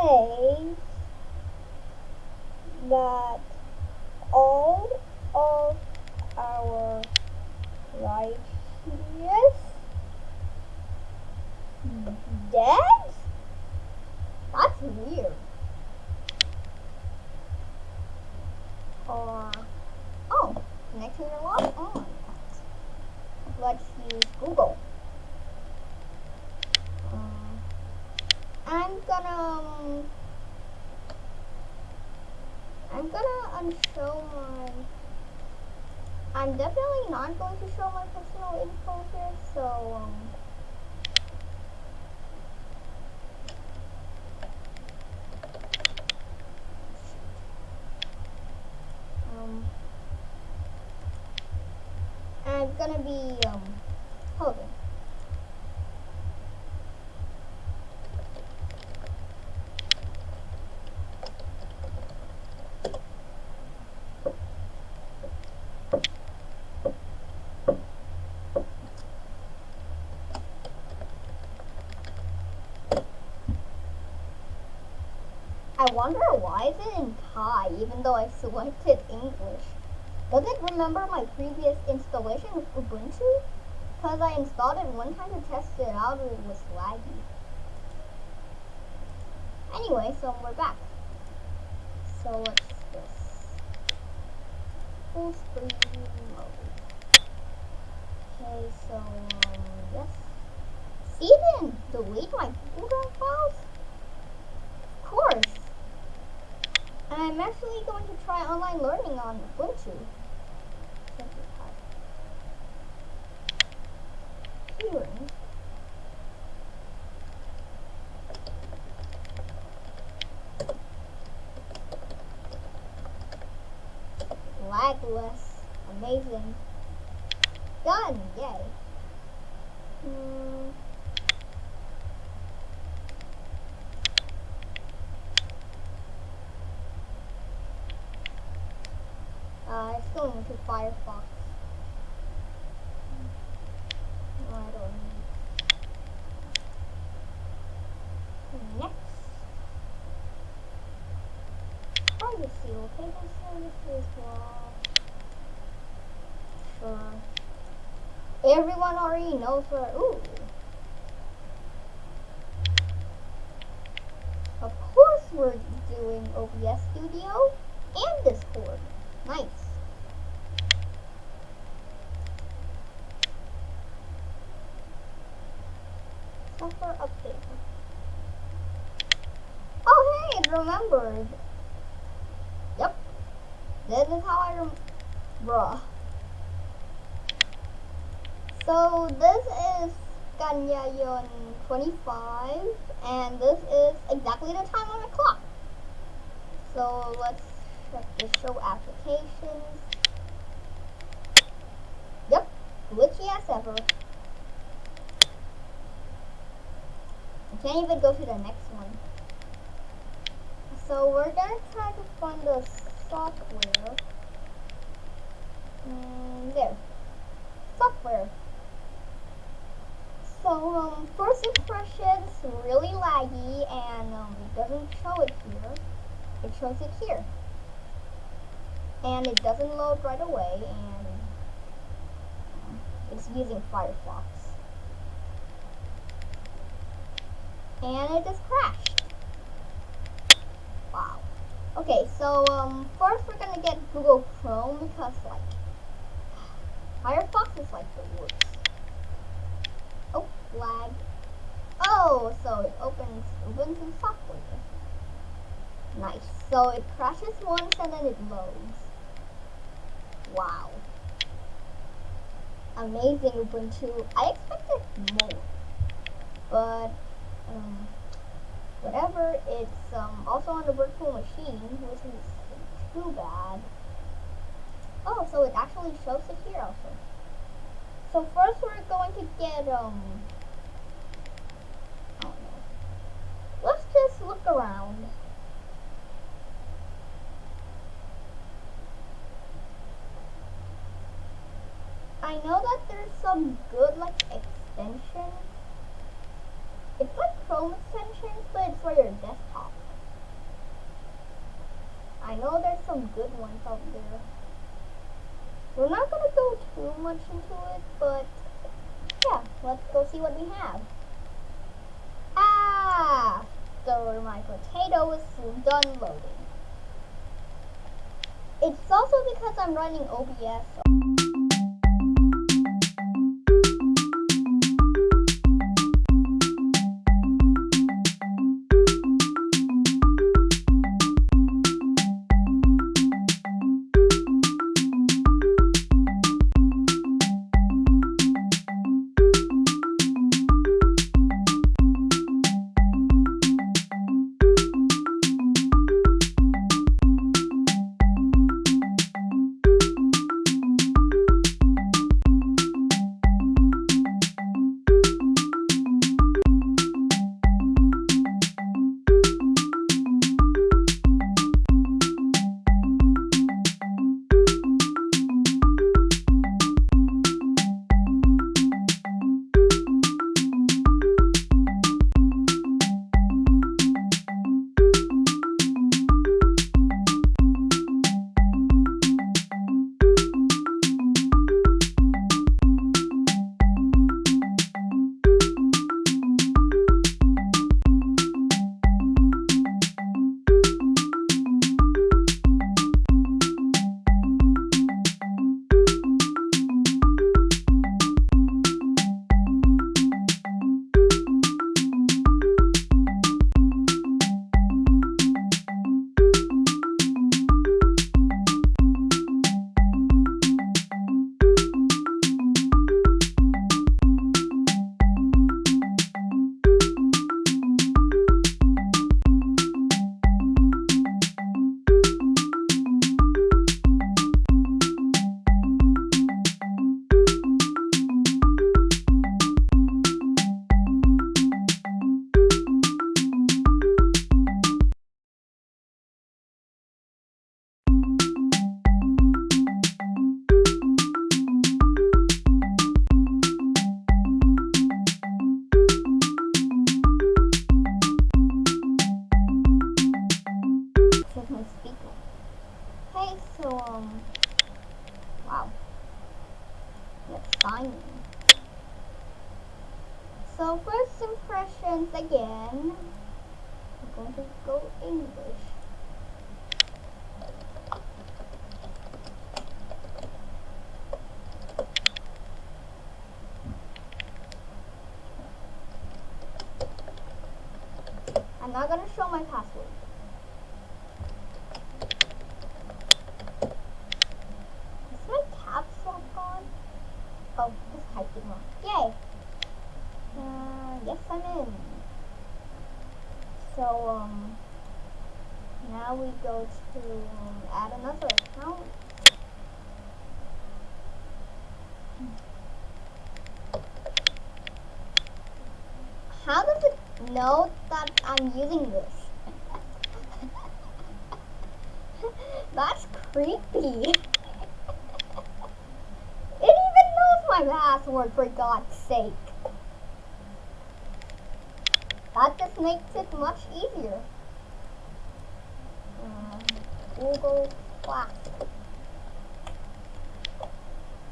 say that all of our righteous dead? That's weird. Or, oh, connecting your log on. Oh, let's use Google. I'm gonna um, I'm gonna unshow my I'm definitely not going to show my personal info here, so um um I'm gonna be um I wonder why is it in Thai even though I selected English. Does it remember my previous installation of Ubuntu? Because I installed it one time to test it out and it was laggy. Anyway, so we're back. So what's this? Full screen mode. Okay, so um, yes. See then, delete my Google Drive files? Of course. And I'm actually going to try online learning on Ubuntu. Hearing. Lagless. Amazing. Done. Yay. Hmm. Uh, it's going into Firefox. No, I don't need. Next. Privacy, location services, well. Sure. Everyone already knows where, ooh. Of course we're doing OBS Studio and Discord. Nice. Software update. Oh hey, it remembered. Yep. This is how I rem- Bruh. So this is Ganyayon 25 and this is exactly the time on the clock. So let's check the show applications. Yep, glitchy as ever. I can't even go to the next one. So we're gonna try to find the software. Mm, there. Software. So um, first impressions really laggy and um, it doesn't show it here. It shows it here. And it doesn't load right away and it's using Firefox. And it just crashed. Wow. Okay so um, first we're gonna get Google Chrome because like Firefox is like the worst oh oh so it opens Ubuntu software nice so it crashes once and then it loads Wow. Amazing Ubuntu. I expected more. But, um, whatever, it's um, also on the virtual machine, which is too bad. Oh, so it actually shows it here also. So first we're going to get, um, I don't know. Let's just look around. I know that there's some good like extensions. It's like Chrome extensions, but it's for your desktop. I know there's some good ones out there. We're not gonna go too much into it, but yeah, let's go see what we have. Ah, so my potato is done loading. It's also because I'm running OBS. So I'm not going to show my password. Is my caps lock on? Oh, this typing wrong. Yay! yes, I'm in. So, um, now we go to um, add another account. How does it know I'm using this? That's creepy. it even knows my password for God's sake. That just makes it much easier. Um, Google Classic.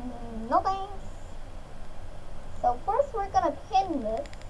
Mm, no thanks. So first we're gonna pin this.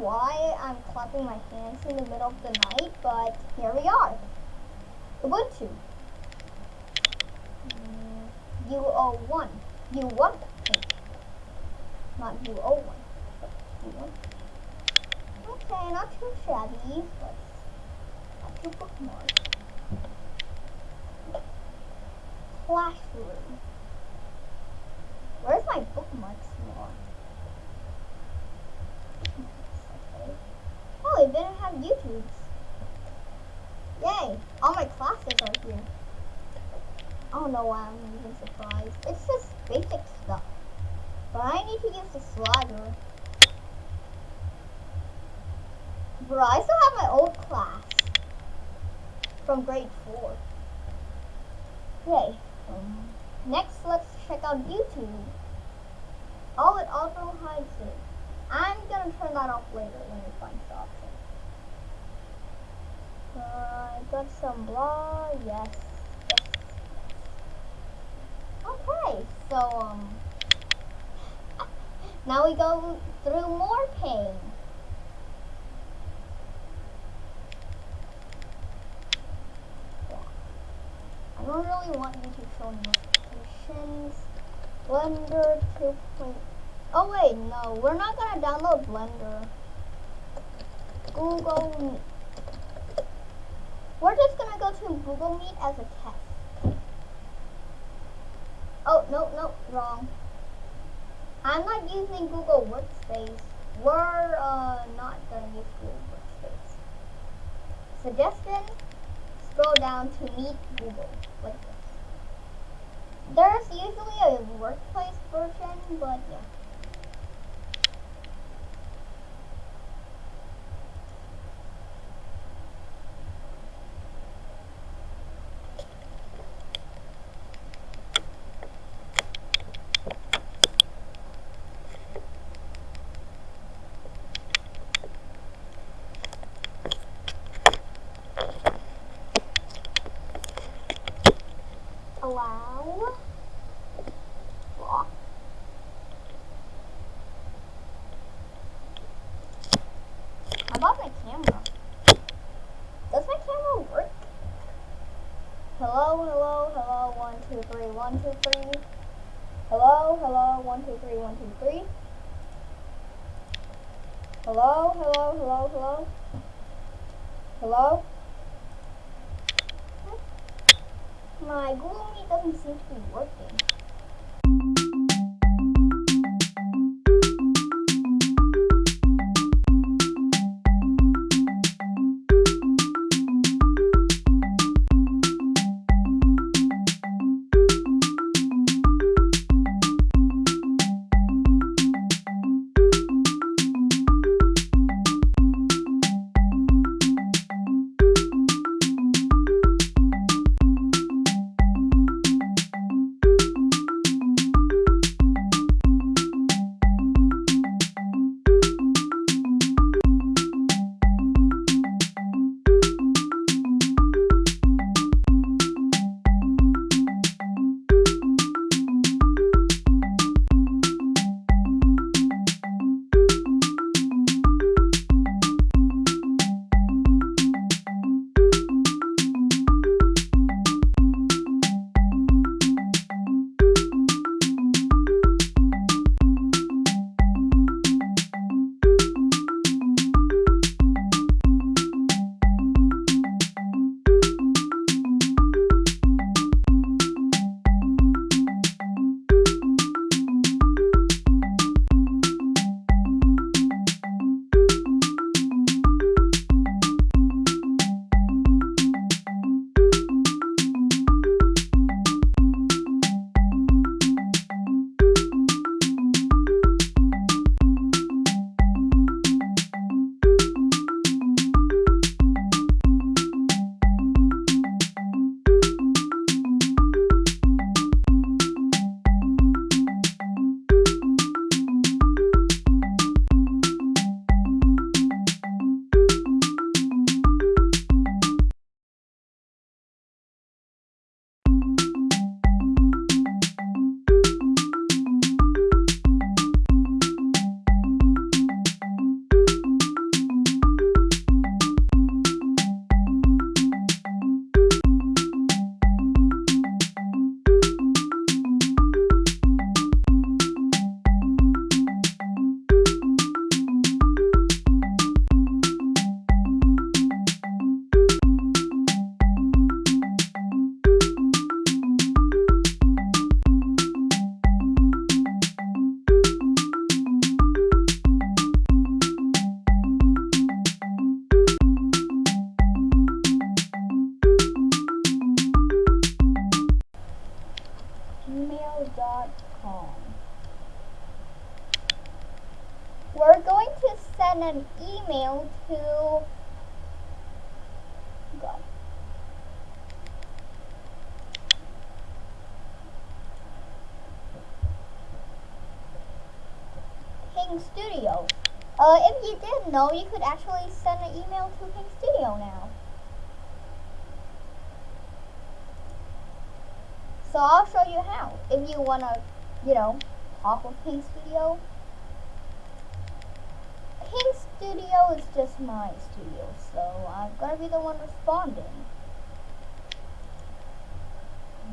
Why I'm clapping my hands in the middle of the night, but here we are. Ubuntu. Mm, UO1. U1 Not UO1. U1. Okay, not too shabby, but not too bookmark. Classroom. Where's my bookmarks slot? Okay. Oh, it didn't have YouTube's. Yay! All my classes are here. I don't know why I'm even surprised. It's just basic stuff. But I need to use the slider. Bro, I still have my old class from grade 4. Okay, um, next let's check out YouTube. Oh, it auto hides it. I'm gonna turn that off later when we find the option. Uh, I got some blah, yes, yes, So, um, now we go through more pain. I don't really want you to show notifications. Blender 2. Oh wait, no, we're not gonna download Blender. Google. We're just gonna go to Google Meet as a test. Oh, no, no, wrong. I'm not using Google Workspace. We're uh, not gonna use Google Workspace. Suggestion, scroll down to Meet Google, like this. There's usually a workplace version, but yeah. allow block. How about my camera? Does my camera work? Hello, hello, hello, one, two, three, one, two, three. Hello, hello, one, two, three, one, two, three. Hello, hello, hello, hello. Hello? My Google Meet doesn't seem to be working. King Studio. Uh, if you didn't know, you could actually send an email to King Studio now. So I'll show you how. If you want to you know, talk with Pink Studio. Pink Studio is just my studio, so I'm gonna be the one responding.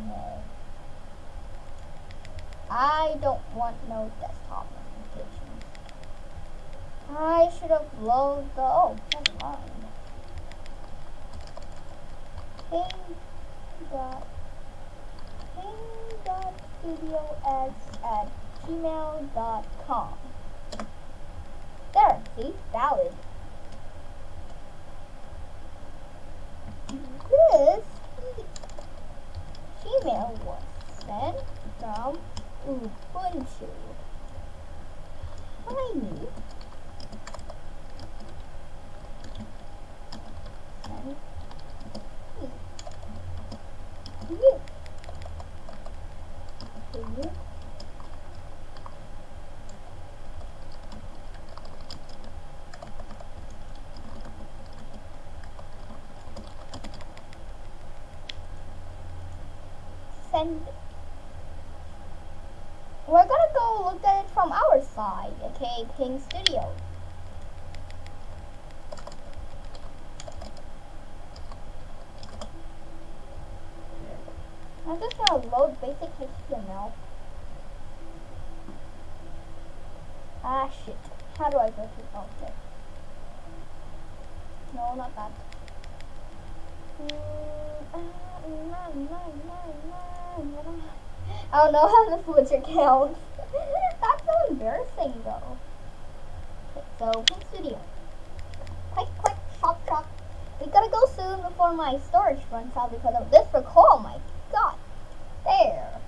No. I don't want no desktop. I should upload the, oh, never mind. Ping dot, ping dot studio x at gmail dot com. There, see, valid. This Gmail was sent from Ubuntu. Tiny. Send to you. You. Send we're gonna go look at it from our side, okay, King Studio. I'm just gonna load basic HTML. Ah shit. How do I go to object? No, not that. Mm. I don't know how the Fletcher counts. That's so embarrassing though. Okay, so Pink Studio. Quick, quick, shop, shop. We gotta go soon before my storage runs out because of this recall. Oh my god. There.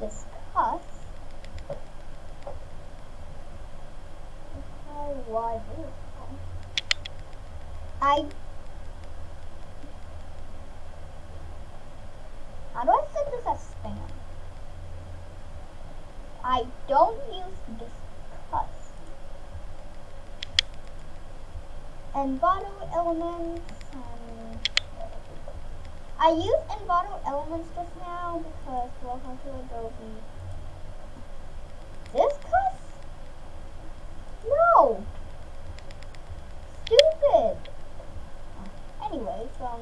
Discuss. Why I How do I set this as spam? I don't use discuss. Envato elements. Um, I use Envato elements just now because welcome to Adobe. Discuss? No! Anyways, um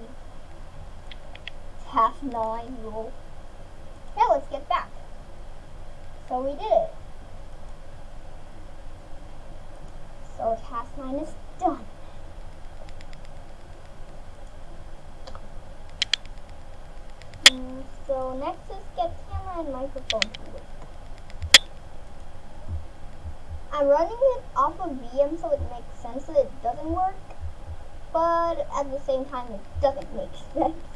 half nine rule. Now let's get back. So we did it. So task nine is done. Mm, so next is get camera and microphone. I'm running it off of VM so it makes sense that it doesn't work, but at the same time it doesn't make sense.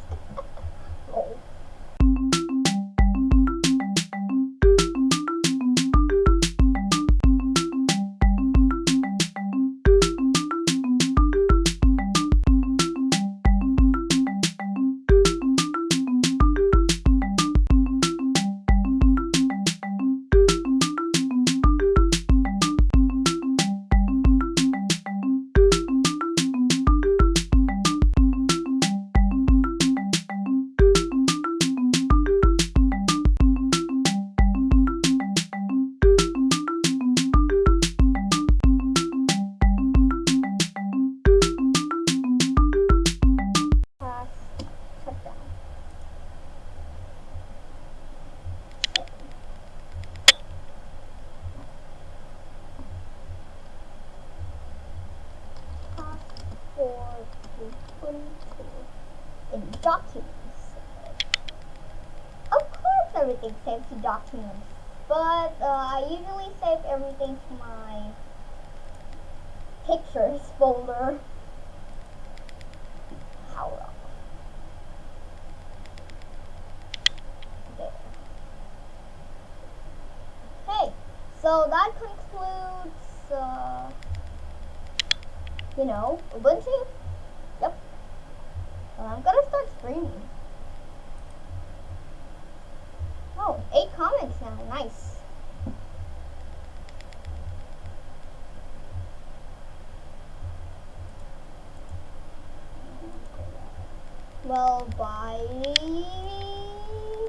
But uh, I usually save everything to my pictures folder. How long? There. Hey, so that concludes, uh, you know, Ubuntu. Yep. And I'm gonna start streaming.